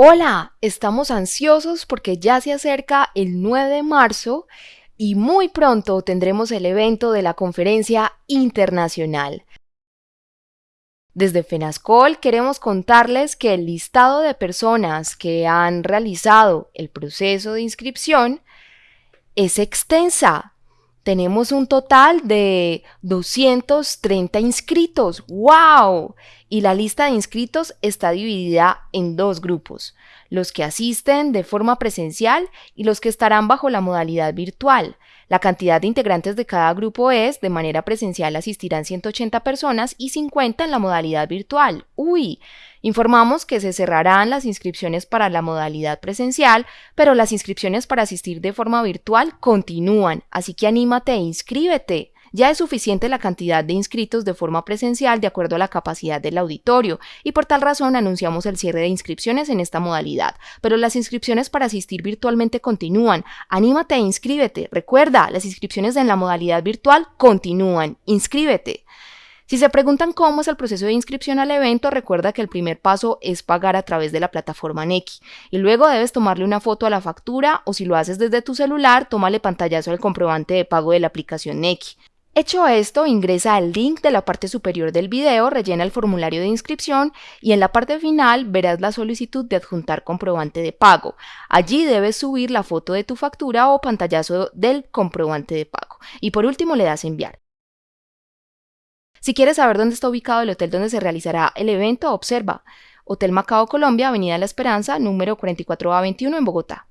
Hola, estamos ansiosos porque ya se acerca el 9 de marzo y muy pronto tendremos el evento de la conferencia internacional. Desde FENASCOL queremos contarles que el listado de personas que han realizado el proceso de inscripción es extensa. Tenemos un total de 230 inscritos. ¡Wow! Y la lista de inscritos está dividida en dos grupos, los que asisten de forma presencial y los que estarán bajo la modalidad virtual. La cantidad de integrantes de cada grupo es, de manera presencial asistirán 180 personas y 50 en la modalidad virtual. ¡Uy! Informamos que se cerrarán las inscripciones para la modalidad presencial, pero las inscripciones para asistir de forma virtual continúan, así que anímate e inscríbete. Ya es suficiente la cantidad de inscritos de forma presencial de acuerdo a la capacidad del auditorio y por tal razón anunciamos el cierre de inscripciones en esta modalidad, pero las inscripciones para asistir virtualmente continúan. Anímate e inscríbete. Recuerda, las inscripciones en la modalidad virtual continúan. Inscríbete. Si se preguntan cómo es el proceso de inscripción al evento, recuerda que el primer paso es pagar a través de la plataforma Neki y luego debes tomarle una foto a la factura o si lo haces desde tu celular, tómale pantallazo al comprobante de pago de la aplicación Neki. Hecho esto, ingresa al link de la parte superior del video, rellena el formulario de inscripción y en la parte final verás la solicitud de adjuntar comprobante de pago. Allí debes subir la foto de tu factura o pantallazo del comprobante de pago. Y por último le das enviar. Si quieres saber dónde está ubicado el hotel donde se realizará el evento, observa Hotel Macao Colombia, Avenida La Esperanza, número 44A21 en Bogotá.